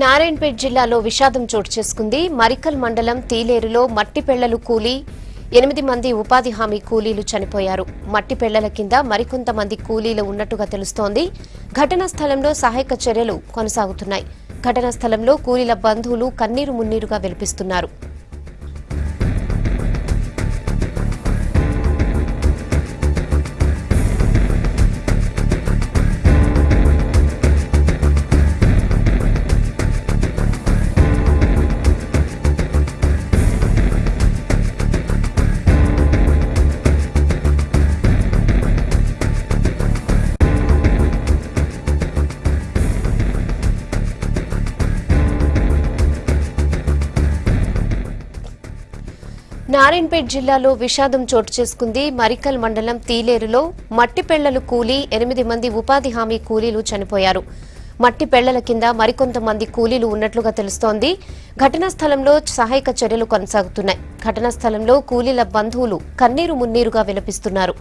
నారాయణపేట్ జిల్లాలో విషాదం చోటు చేసుకుంది. మరికల్ మండలం తీలేరులో మట్టి పెళ్ళలు కూలి ఎనిమిది మంది ఉపాధి హామీ కూలీలు చనిపోయారు. మట్టి పెళ్ళల కింద మరికొంతమంది కూలీలు ఉన్నట్టుగా తెలుస్తోంది. ఘటనా స్థలంలో సహాయక చర్యలు కొనసాగుతున్నాయి. ఘటనా స్థలంలో కూలీల బంధువులు కన్నీరు మున్నీరుగా వెలిపిస్తున్నారు. నారాయణపేట్ జిల్లాలో విషాదం చోటు చేసుకుంది. మరికల్ మండలం తీలేరులో మట్టి పెళ్ళలు కూలి ఎనిమిది మంది ఉపాధి హామీ కూలీలు చనిపోయారు. మట్టి పెళ్ళల కింద మరికొంతమంది కూలీలు ఉన్నట్లుగా తెలుస్తోంది. ఘటనా స్థలంలో సహాయక చర్యలు కొనసాగుతున్నాయి. ఘటనా స్థలంలో కూలీల బంధువులు కన్నీరు మున్నీరుగా విలపిస్తున్నారు.